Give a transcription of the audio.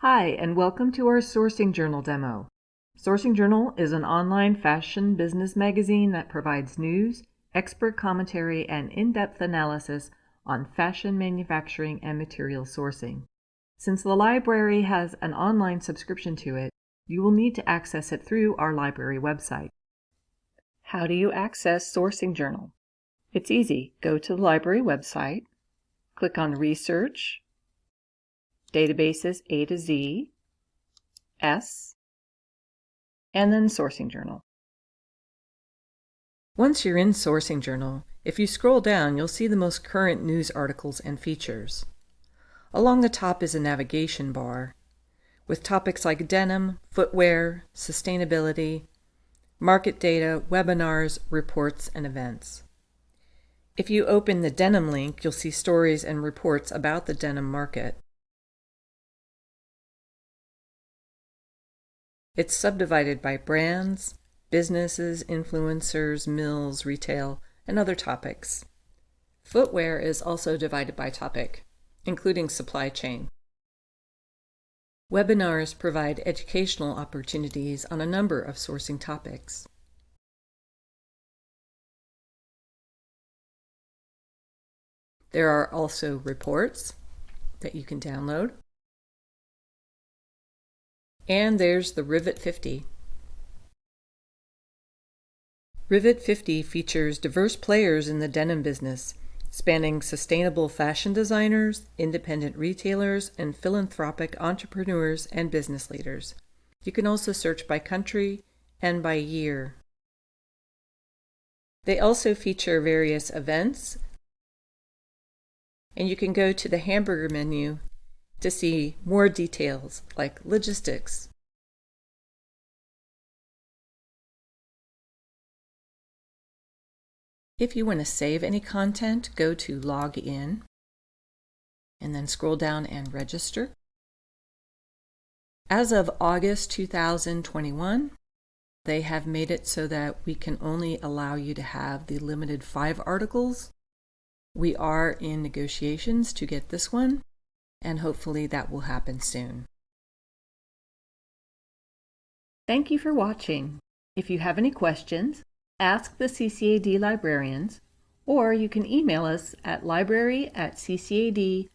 Hi, and welcome to our Sourcing Journal demo. Sourcing Journal is an online fashion business magazine that provides news, expert commentary, and in-depth analysis on fashion manufacturing and material sourcing. Since the library has an online subscription to it, you will need to access it through our library website. How do you access Sourcing Journal? It's easy. Go to the library website, click on Research, databases A to Z, S, and then Sourcing Journal. Once you're in Sourcing Journal, if you scroll down, you'll see the most current news articles and features. Along the top is a navigation bar with topics like denim, footwear, sustainability, market data, webinars, reports, and events. If you open the denim link, you'll see stories and reports about the denim market. It's subdivided by brands, businesses, influencers, mills, retail, and other topics. Footwear is also divided by topic, including supply chain. Webinars provide educational opportunities on a number of sourcing topics. There are also reports that you can download. And there's the Rivet 50. Rivet 50 features diverse players in the denim business, spanning sustainable fashion designers, independent retailers, and philanthropic entrepreneurs and business leaders. You can also search by country and by year. They also feature various events, and you can go to the hamburger menu to see more details like logistics. If you want to save any content, go to Log In and then scroll down and register. As of August 2021, they have made it so that we can only allow you to have the limited five articles. We are in negotiations to get this one, and hopefully that will happen soon. Thank you for watching. If you have any questions, ask the CCAD librarians, or you can email us at library at ccad.edu.